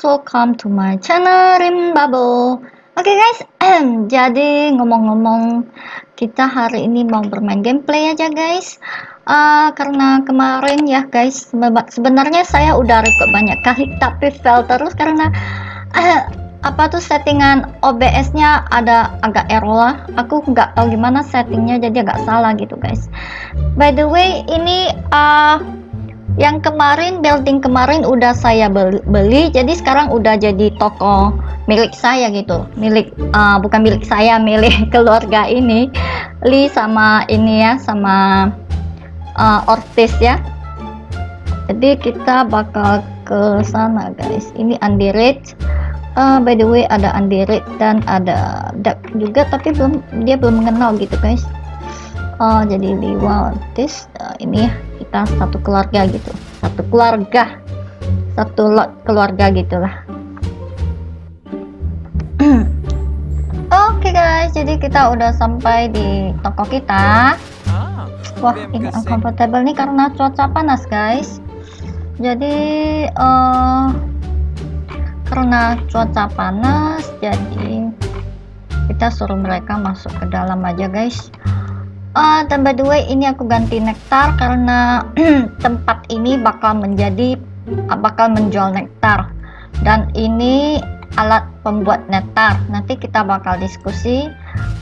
guys, welcome to my channel Rim Bubble. Oke okay guys, jadi ngomong-ngomong kita hari ini mau bermain gameplay aja guys. Uh, karena kemarin ya guys, sebenarnya saya udah record banyak kali tapi fail terus karena uh, apa tuh settingan OBS-nya ada agak error lah. Aku nggak tahu gimana settingnya jadi agak salah gitu guys. By the way, ini uh, yang kemarin building kemarin udah saya beli, jadi sekarang udah jadi toko milik saya gitu. Milik uh, bukan milik saya milik keluarga ini. Li sama ini ya sama uh, Ortiz ya. Jadi kita bakal ke sana guys. Ini Andirit uh, by the way ada Andirit dan ada Duck juga tapi belum dia belum mengenal gitu guys. Uh, jadi Liwa Ortiz uh, ini ya kita satu keluarga gitu. Satu keluarga. Satu lot keluarga gitulah. Oke okay guys. Jadi kita udah sampai di toko kita. Ah, wah ini uncomfortable nih karena cuaca panas guys. Jadi uh, karena cuaca panas jadi kita suruh mereka masuk ke dalam aja guys uh, the way ini aku ganti nektar karena tempat ini bakal menjadi uh, bakal menjual nektar. Dan ini alat pembuat nektar. Nanti kita bakal diskusi.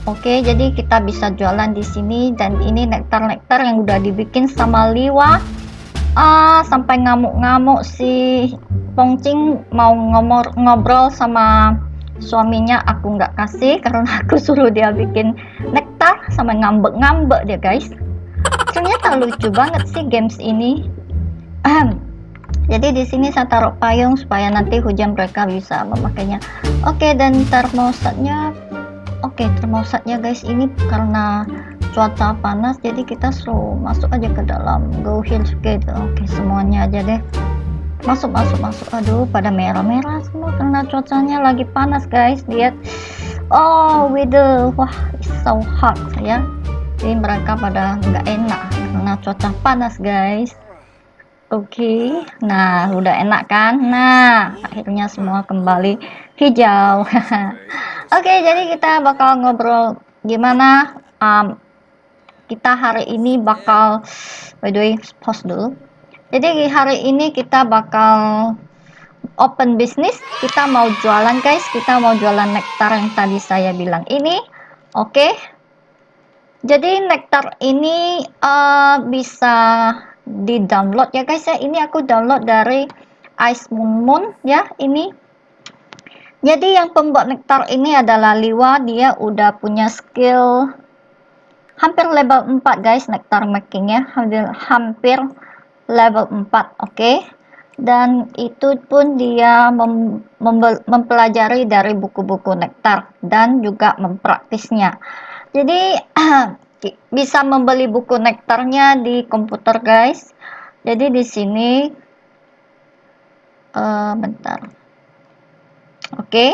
Oke okay, jadi kita bisa jualan di sini. Dan ini nektar-nektar yang udah dibikin sama Liwa. Uh, sampai ngamuk-ngamuk si Pongcing mau ngomor ngobrol sama suaminya aku nggak kasih karena aku suruh dia bikin nektar sama ngambek-ngambek dia guys. Ternyata lucu banget sih games ini. Jadi di sini saya taruh payung supaya nanti hujan mereka bisa memakainya. Oke okay, dan termostatnya oke okay, termostatnya guys. Ini karena cuaca panas jadi kita slow masuk aja ke dalam. Go hill gitu oke okay, semuanya aja deh. Masuk masuk masuk. Aduh pada merah-merah karena cuacanya lagi panas guys. Lihat. Oh the wah it's so hot ya. Jadi mereka pada nggak enak karena cuaca panas guys. Oke. Okay. nah udah enak kan? Nah akhirnya semua kembali hijau. Oke okay, jadi kita bakal ngobrol gimana um, kita hari ini bakal by the way pause dulu. Jadi hari ini kita bakal open bisnis kita mau jualan guys. Kita mau jualan nektar yang tadi saya bilang ini. Oke. Okay. jadi nektar ini uh, bisa di download ya guys ya. Ini aku download dari Ice Moon Moon ya ini. Jadi yang pembuat nektar ini adalah Liwa. Dia udah punya skill hampir level 4 guys nektar making ya hampir, hampir level 4 oke. okay? Dan itu pun dia mem mempelajari dari buku-buku nektar dan juga mempraktisnya. Jadi bisa membeli buku nektarnya di komputer guys. Jadi di sini uh, bentar. Oke. Okay.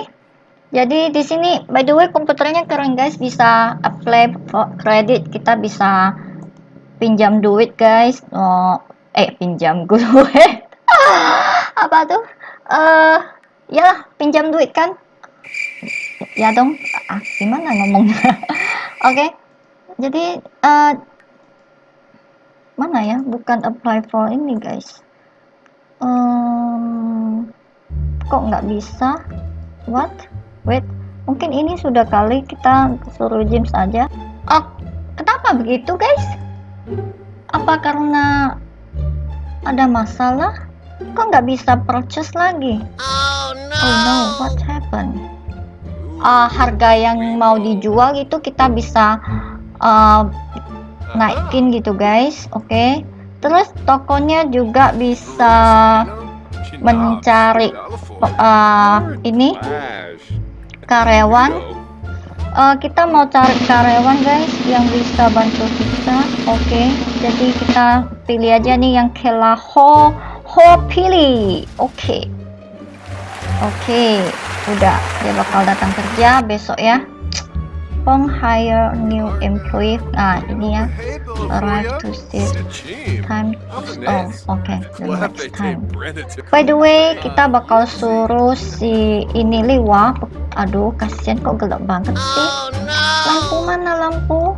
jadi di sini by the way komputernya keren guys. Bisa apply credit. Kita bisa pinjam duit guys. Oh, eh pinjam gue apa tuh? Eh uh, ya pinjam duit kan? Ya dong. Ah, gimana ngomongnya? Oke. Okay. jadi uh, mana ya? Bukan apply for ini guys. Um, kok nggak bisa? What? Wait mungkin ini sudah kali kita suruh James saja oh kenapa begitu guys? Apa karena ada masalah? Kok nggak bisa purchase lagi? Oh no, oh, no. what happened? Uh, harga yang mau dijual itu kita bisa uh, naikin gitu guys, oke? Okay? Terus tokonya juga bisa mencari uh, ini karyawan uh, kita mau cari karyawan guys yang bisa bantu kita oke okay. jadi kita pilih aja nih yang Kela Ho Ho pilih oke okay. oke okay. udah dia bakal datang kerja besok ya Pong hire new employee. Nah, ini ya. Arrive to save time. Oh, oke. Okay. The next time. By the way, kita bakal suruh si ini Liwa. Aduh, kasihan kok gelap banget sih. Lampu mana lampu?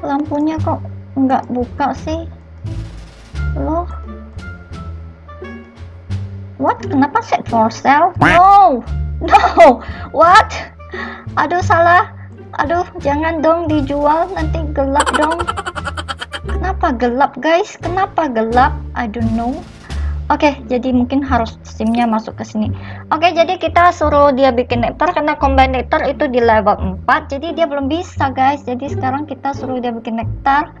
Lampunya kok nggak buka sih? Loh. What? Kenapa set for sale? No! No! What? Aduh salah. Aduh jangan dong dijual nanti gelap dong. Kenapa gelap guys? Kenapa gelap? I don't know. Oke, okay, jadi mungkin harus simnya masuk ke sini. Oke, okay, jadi kita suruh dia bikin nektar karena combine nektar itu di level 4, jadi dia belum bisa, guys. Jadi sekarang kita suruh dia bikin nektar.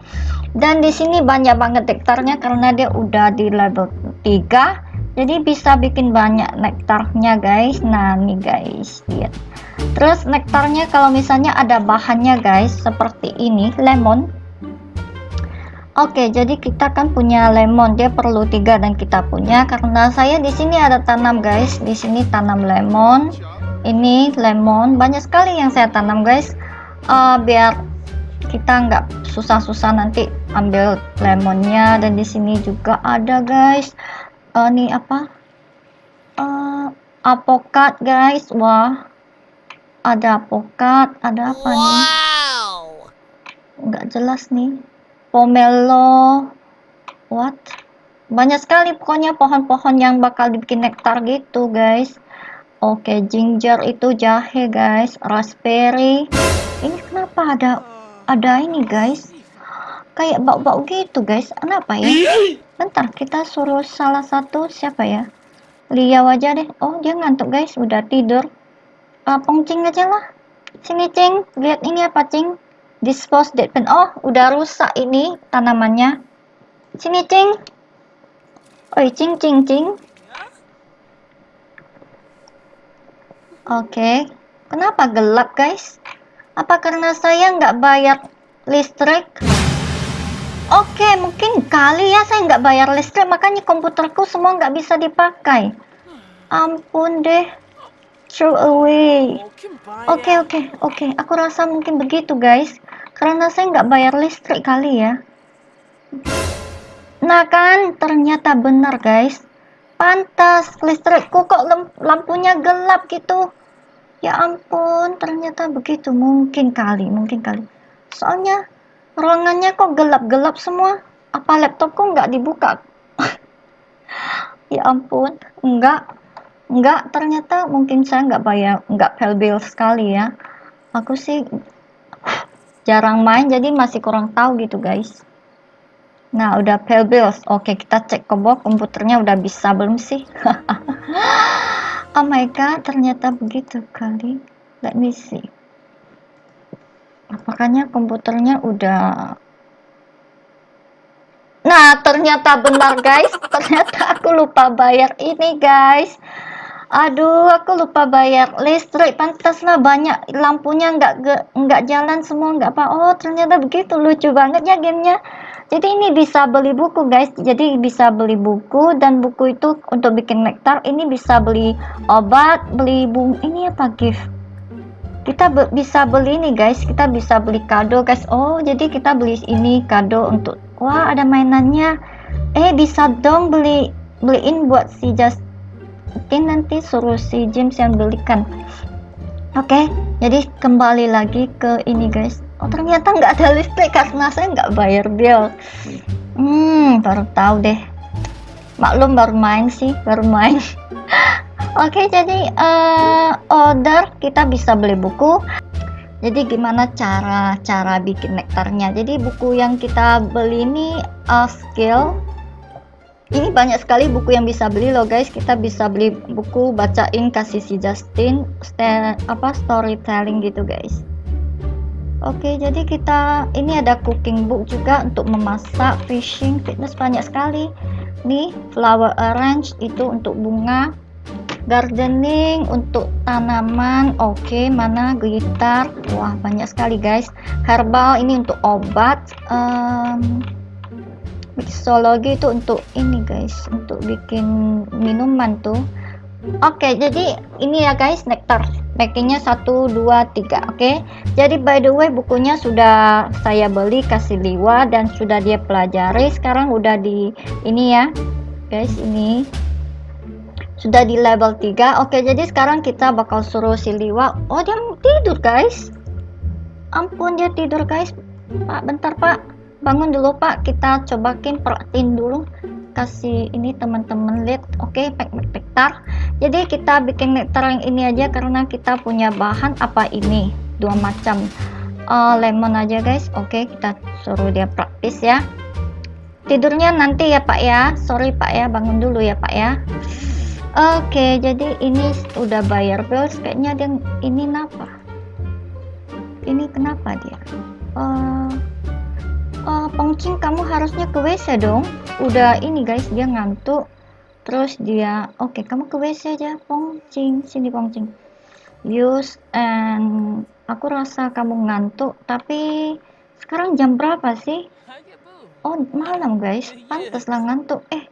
Dan di sini banyak banget nektarnya karena dia udah di level 3 jadi bisa bikin banyak nektarnya guys. Nah nih guys. Lihat. Terus nektarnya kalau misalnya ada bahannya guys seperti ini lemon. Oke, jadi kita kan punya lemon, dia perlu tiga dan kita punya. Karena saya di sini ada tanam guys, di sini tanam lemon, ini lemon, banyak sekali yang saya tanam guys, uh, biar kita nggak susah-susah nanti ambil lemonnya. Dan di sini juga ada guys, uh, nih apa? Uh, apokat guys. Wah ada apokat ada apa wow. nih nggak jelas nih. Pomelo. What? Banyak sekali pokoknya pohon-pohon yang bakal dibikin nektar gitu guys. Oke okay, ginger itu jahe guys. Raspberry. Ini kenapa ada ada ini guys kayak bau-bau gitu guys. Kenapa ya? Bentar kita suruh salah satu siapa ya? Lia aja deh. Oh dia ngantuk guys. Udah tidur. Uh, pongcing aja lah. Sini cing lihat ini apa cing dispose dead pen. Oh udah rusak ini tanamannya. Sini cing oi cing cing cing oke. Okay. kenapa gelap guys? Apa karena saya nggak bayar listrik Oke, mungkin kali ya saya nggak bayar listrik, makanya komputerku semua nggak bisa dipakai. Ampun deh. Throw away. Oke, oke, oke. Aku rasa mungkin begitu, guys. Karena saya nggak bayar listrik kali ya. Nah kan, ternyata benar, guys. Pantas, listrikku kok lampunya gelap gitu. Ya ampun, ternyata begitu. Mungkin kali, mungkin kali. Soalnya ruangannya kok gelap-gelap semua. Apa laptopku nggak dibuka? Ya ampun. Enggak. Enggak ternyata mungkin saya nggak bayar nggak bill sekali ya. Aku sih jarang main jadi masih kurang tahu gitu guys. Nah udah bills. Oke kita cek ke bawah komputernya udah bisa belum sih? Oh my god ternyata begitu kali. Let me see makanya komputernya udah nah ternyata benar guys. Ternyata aku lupa bayar ini guys. Aduh aku lupa bayar listrik. Pantas lah banyak lampunya nggak nggak jalan semua nggak apa oh ternyata begitu. Lucu banget ya gamenya. Jadi ini bisa beli buku guys. Jadi bisa beli buku dan buku itu untuk bikin nektar. Ini bisa beli obat beli bung ini apa gift kita be bisa beli nih guys. Kita bisa beli kado guys. Oh jadi kita beli ini kado untuk wah ada mainannya. Eh bisa dong beli beliin buat si Justin nanti suruh si James yang belikan. Oke okay, jadi kembali lagi ke ini guys. Oh ternyata nggak ada listrik karena saya nggak bayar bill. Hmm baru tahu deh. Maklum baru main sih baru main Oke, jadi uh, order kita bisa beli buku. Jadi gimana cara cara bikin nektarnya? Jadi buku yang kita beli ini uh, skill. Ini banyak sekali buku yang bisa beli loh guys. Kita bisa beli buku bacain kasih si Justin stand, apa storytelling gitu guys. Oke, jadi kita ini ada cooking book juga untuk memasak, fishing, fitness banyak sekali. Nih, flower arrange itu untuk bunga gardening untuk tanaman oke okay, mana gitar wah banyak sekali guys. Herbal ini untuk obat um, mixologi itu untuk ini guys untuk bikin minuman tuh. Oke okay, jadi ini ya guys nektar. Packingnya 1 2 3 oke. Okay? jadi by the way bukunya sudah saya beli kasih liwa dan sudah dia pelajari. Sekarang udah di ini ya guys ini sudah di level 3 oke jadi sekarang kita bakal suruh si liwa. Oh dia tidur guys. Ampun dia tidur guys. Pak bentar pak. Bangun dulu pak. Kita cobakin perhatiin dulu. Kasih ini teman-teman lihat. Oke okay, pack nektar jadi kita bikin nektar yang ini aja karena kita punya bahan apa ini? Dua macam. Uh, lemon aja guys. Oke okay, kita suruh dia praktis ya. Tidurnya nanti ya pak ya. Sorry pak ya. Bangun dulu ya pak ya oke jadi ini udah bayar bills. Kayaknya dia ini kenapa? Ini kenapa dia? Uh, uh, Pongcing kamu harusnya ke WC dong. Udah ini guys dia ngantuk. Terus dia oke okay, kamu ke WC aja Pongcing sini Pongcing use and aku rasa kamu ngantuk tapi sekarang jam berapa sih? Oh malam guys. Pantaslah ngantuk. Eh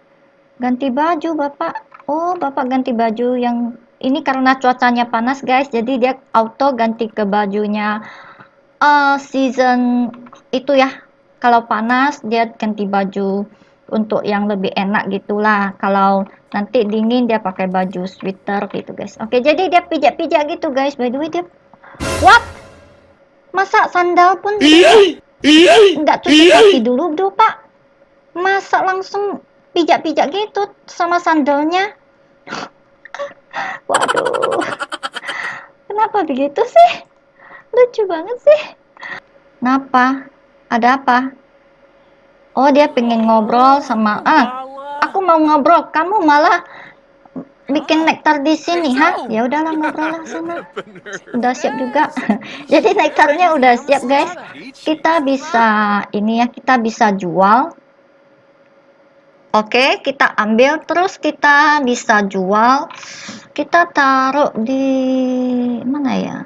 ganti baju bapak oh bapak ganti baju yang ini karena cuacanya panas guys. Jadi dia auto ganti ke bajunya uh, season itu ya. Kalau panas dia ganti baju untuk yang lebih enak gitulah. Kalau nanti dingin dia pakai baju sweater gitu guys. Oke jadi dia pijak-pijak gitu guys. By the way dia what? Masa sandal pun nggak cuci kaki dulu dulu pak. Masa langsung pijak-pijak gitu sama sandalnya waduh kenapa begitu sih lucu banget sih kenapa ada apa? Oh, dia pengen ngobrol sama ah. Aku mau ngobrol, kamu malah bikin nektar di sini, ha? Ya udahlah ngobrol lah sana. Udah siap juga. Jadi nektarnya udah siap, guys. Kita bisa ini ya, kita bisa jual. Oke, kita ambil. Terus kita bisa jual. Kita taruh di mana ya?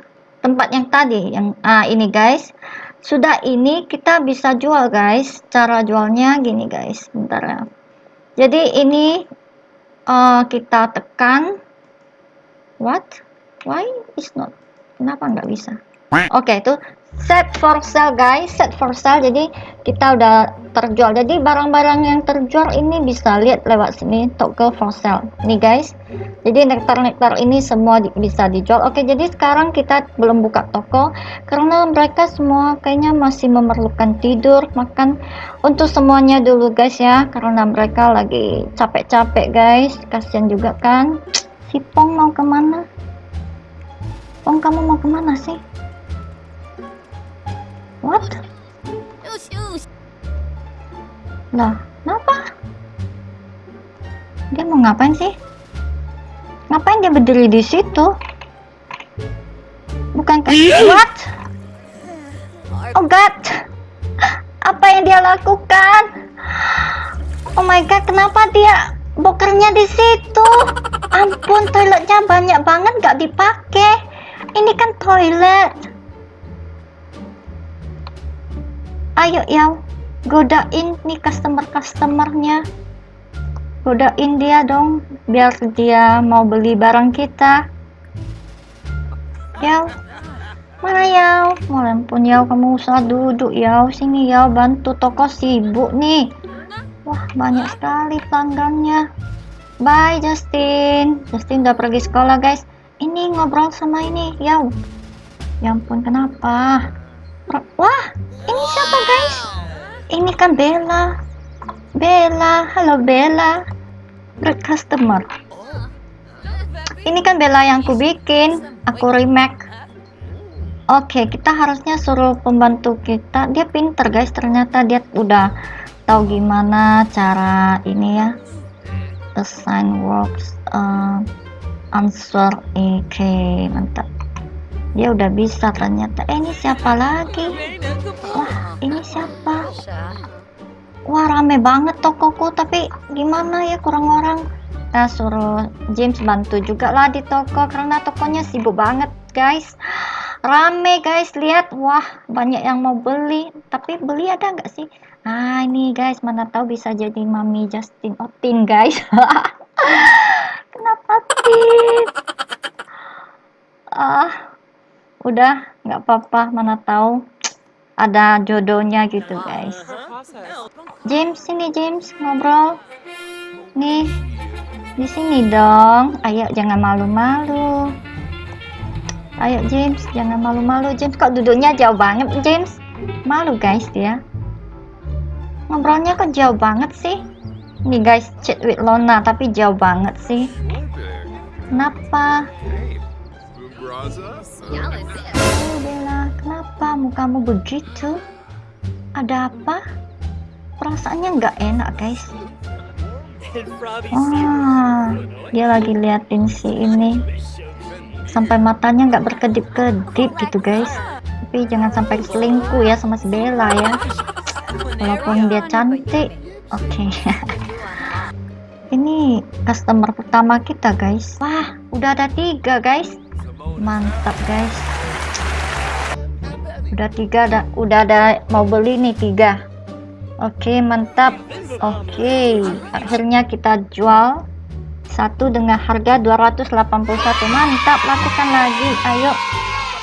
Tempat yang tadi, yang ah ini, guys. Sudah ini kita bisa jual guys. Cara jualnya gini guys. Bentar ya. Jadi ini uh, kita tekan. What? Why is not? Kenapa nggak bisa? Oke okay, itu set for sale guys set for sale. Jadi kita udah terjual. Jadi barang-barang yang terjual ini bisa lihat lewat sini toggle for sale. Nih guys. Jadi nektar-nektar ini semua di, bisa dijual. Oke jadi sekarang kita belum buka toko karena mereka semua kayaknya masih memerlukan tidur makan untuk semuanya dulu guys ya. Karena mereka lagi capek-capek guys. Kasihan juga kan. Si Pong mau ke mana? Pong kamu mau ke mana sih What? Lah, kenapa? Dia mau ngapain sih? Ngapain dia berdiri di situ? Bukan kan? What? Oh God! Apa yang dia lakukan? Oh my God, kenapa dia bokernya di situ? Ampun, toiletnya banyak banget gak dipakai. Ini kan toilet. Ayo ya godain nih customer-customernya. Godain dia dong biar dia mau beli barang kita. Ya mana ya walaupun ya kamu usah duduk ya sini ya bantu toko sibuk nih. Wah banyak sekali pelanggannya. Bye Justin. Justin udah pergi sekolah guys. Ini ngobrol sama ini ya ya ampun kenapa Wah, ini siapa guys? Ini kan Bella. Bella, halo Bella. Great customer. Ini kan Bella yang ku bikin, aku remake. Oke, kita harusnya suruh pembantu kita. Dia pinter guys, ternyata dia udah tahu gimana cara ini ya. Assign works, uh, answer, oke, okay, mantap dia udah bisa ternyata. Eh ini siapa lagi? Wah ini siapa? Wah rame banget tokoku tapi gimana ya kurang orang? Kita suruh James bantu juga lah di toko karena tokonya sibuk banget guys. Rame guys. Lihat wah banyak yang mau beli. Tapi beli ada nggak sih? Nah ini guys. Mana tahu bisa jadi mami Justin Otin guys. Kenapa Tin ah udah nggak apa-apa mana tahu ada jodohnya gitu guys. James sini James ngobrol. Nih di sini dong. Ayo jangan malu-malu. Ayo James jangan malu-malu. James kok duduknya jauh banget? James malu guys dia. Ngobrolnya kok jauh banget sih? Ini guys chat with Lona tapi jauh banget sih. Kenapa Oh Bella, kenapa mukamu begitu? Ada apa? Perasaannya nggak enak guys. Wah, dia lagi liatin si ini. Sampai matanya nggak berkedip-kedip gitu guys. Tapi jangan sampai selingkuh ya sama si Bella ya. Walaupun dia cantik. Oke. Okay. ini customer pertama kita guys. Wah, udah ada tiga guys mantap guys. Udah tiga ada udah ada mau beli nih tiga. Oke mantap. Oke akhirnya kita jual satu dengan harga 281 mantap lakukan lagi. Ayo.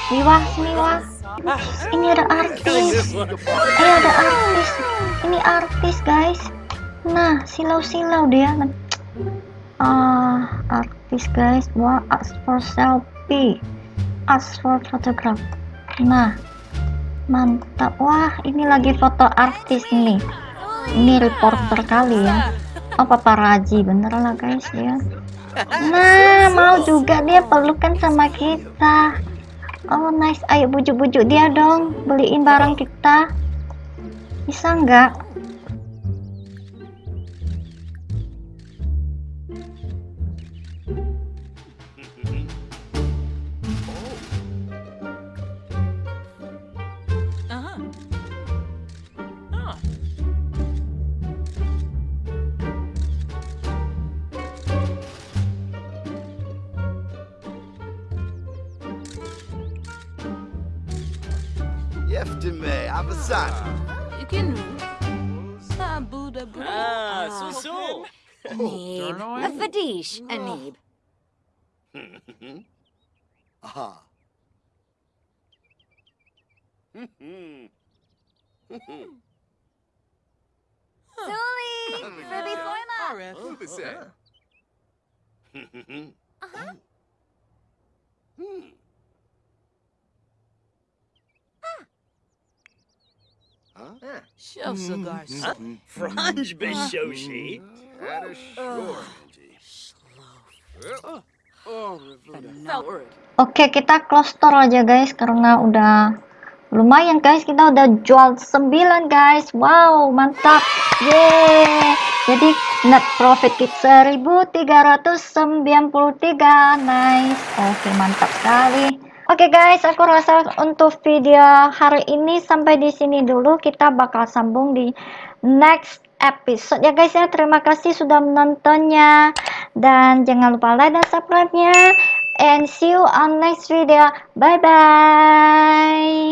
Niwa sini wah ini ada artis. Ayo ada artis. Ini artis guys. Nah silau-silau dia. Ah artis guys. Wah for selfie ask for photograph. Nah mantap. Wah ini lagi foto artis nih. Ini reporter kali ya. Oh paparazi bener lah guys ya. Nah mau juga dia pelukan sama kita. Oh nice. Ayo bujuk-bujuk dia dong. Beliin barang kita. Bisa nggak outside. Buddha, Buddha. Ah, so so. Anib, a Fadish, Anib. Aha. Zuli, Ruby Forma. Who was that? Uh-huh. Hmm. Shove is sure. Slow. Oke, okay, kita close store aja guys karena udah lumayan guys kita udah jual 9 guys. Wow, mantap. Yeay. Jadi net profit kita 1393. Nice. Oke, okay, mantap sekali. oke Oke guys, aku rasa untuk video hari ini sampai di sini dulu. Kita bakal sambung di next episode ya guys ya. Terima kasih sudah menontonnya dan jangan lupa like dan subscribe-nya and see you on next video. Bye bye.